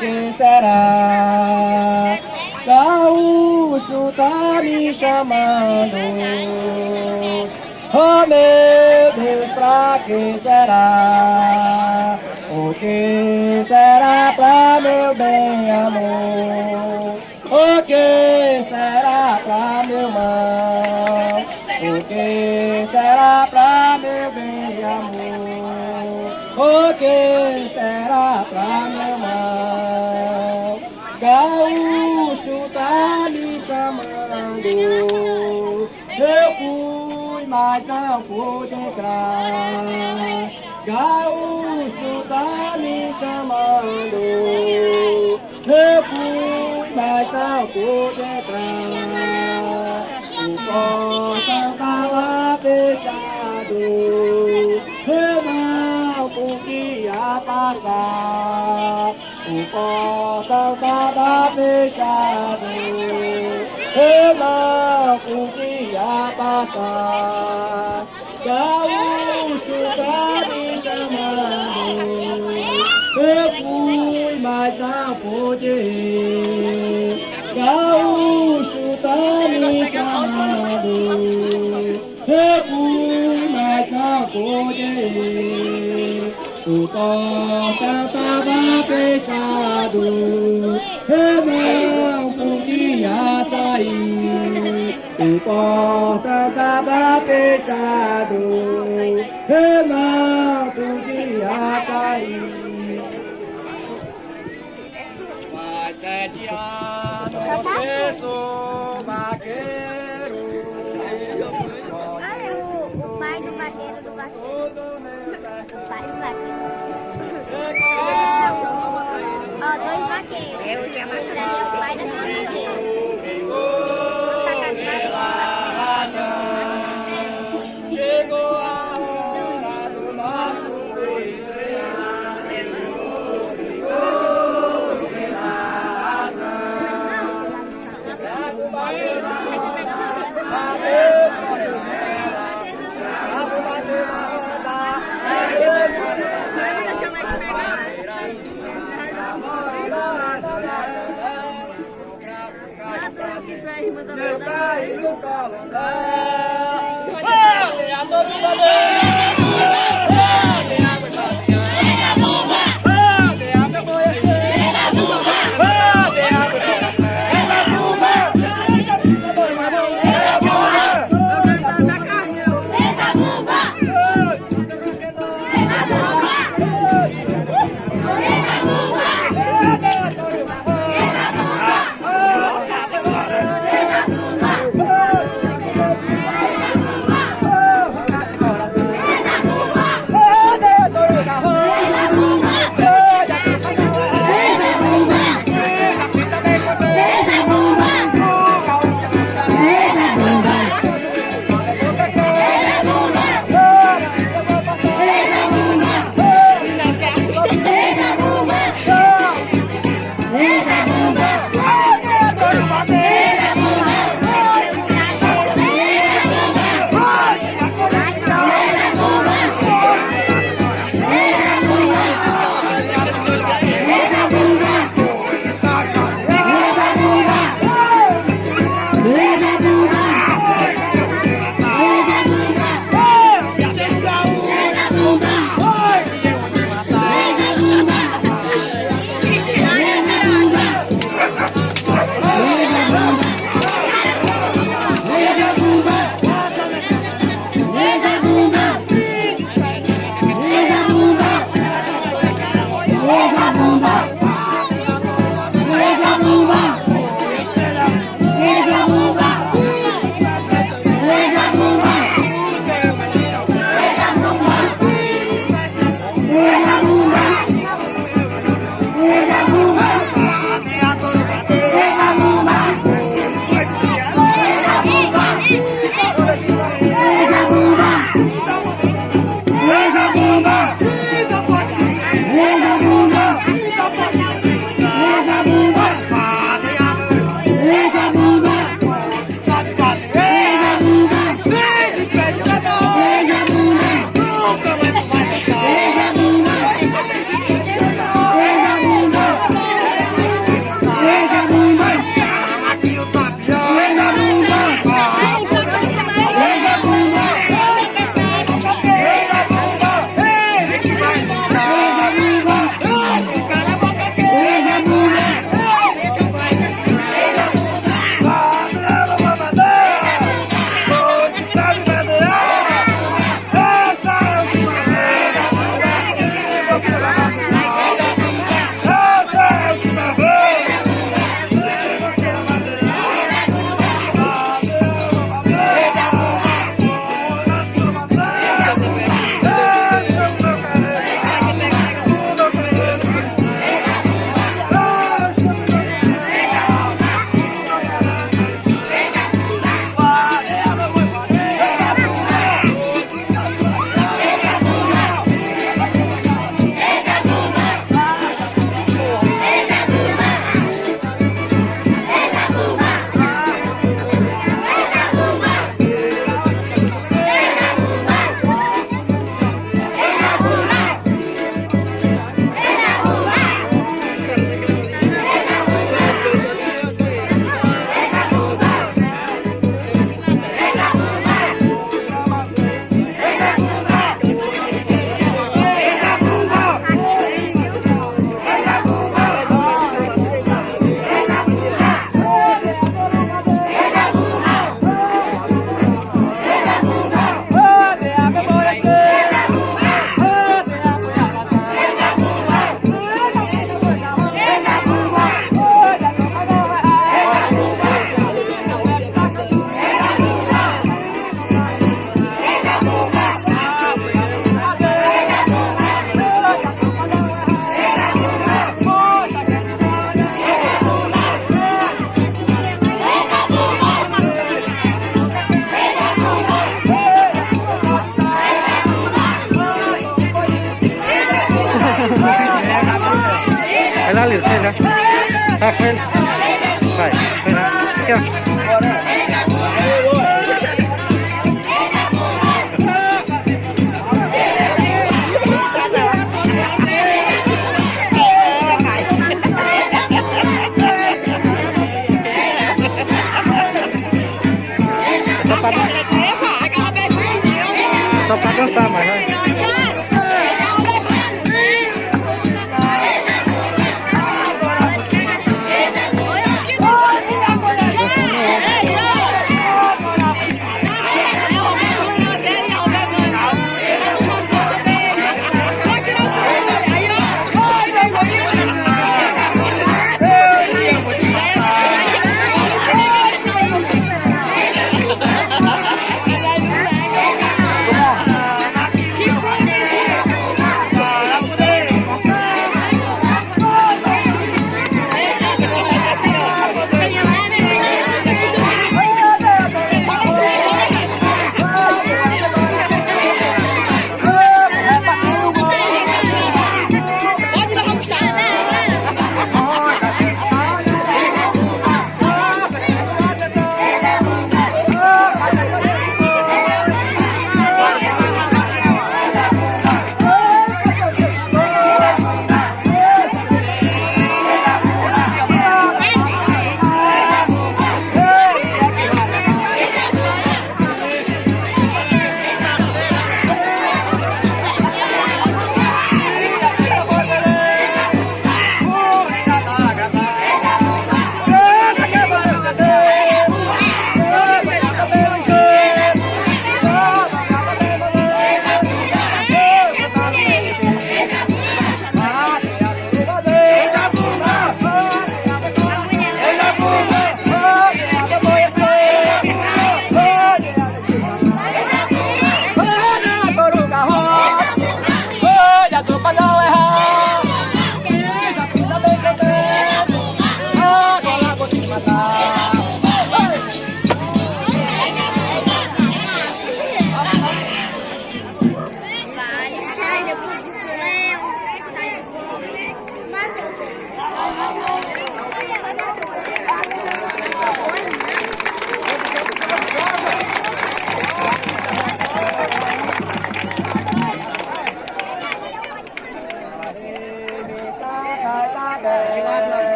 quem será? Gaúcho tá me chamando Oh meu Deus, pra quem será? O que amor? Que será pra meu mal? Gaúcho tá me chamando Eu fui, mas não pude entrar Gaúcho tá me chamando Eu fui, mas não pude entrar O tava fechado Eu não podia passar Gaúcho tá me chamando Eu fui, mas não pude Gaúcho tá me chamando Eu fui, mas não pude O portão tava fechado. Eu não podia sair. O portão tava fechado. Eu não podia sair. Faz sete anos que Call 八杠三马上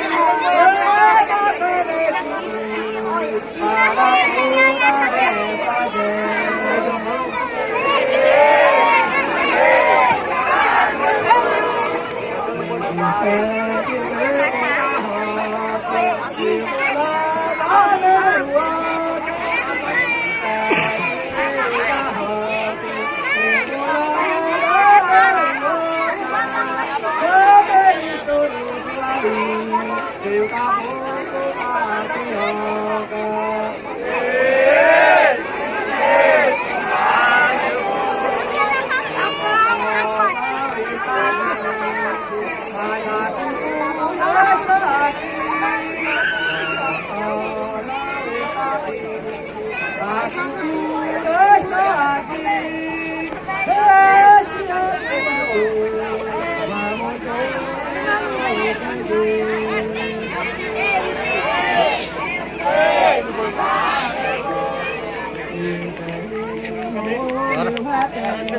Hare Hare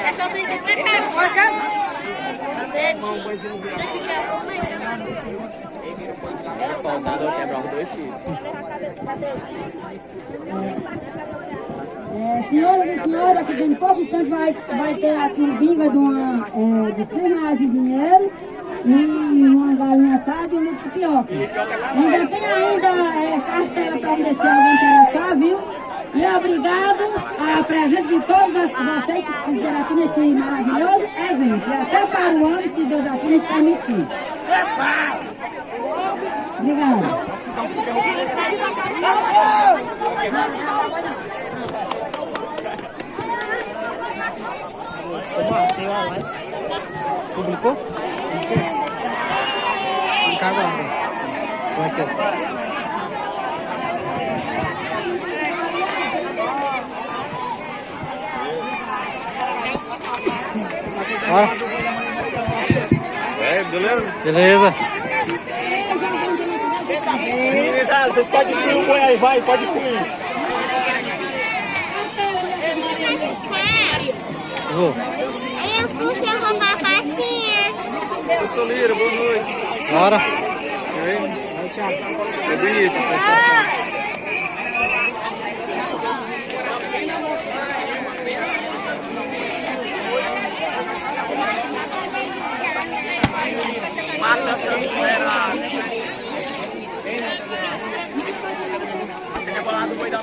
É ficar Pausado eu quebrar os dois X. É, senhoras e senhores, aqui dentro de pouco instante vai, vai ter um bingo de, uma, é, de 100 reais de dinheiro e uma galinha assada e um litro de pioca. Ainda tem ainda é, cartela para se alguém interessar, viu? E obrigado à presença de todos vocês que estiveram aqui nesse maravilhoso evento. E até para o ano, se Deus assim nos permitir. Obrigada. Publicou? Publicar agora. Põe aqui, ó. Bora. É, beleza? Beleza. Vocês podem destruir o boi aí, vai, pode destruir. Vou. Eu fui roubar a facinha. Eu sou Lira, boa noite. Bora. E aí? É bonito. A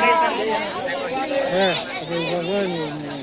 prestação. É, eu vou agora.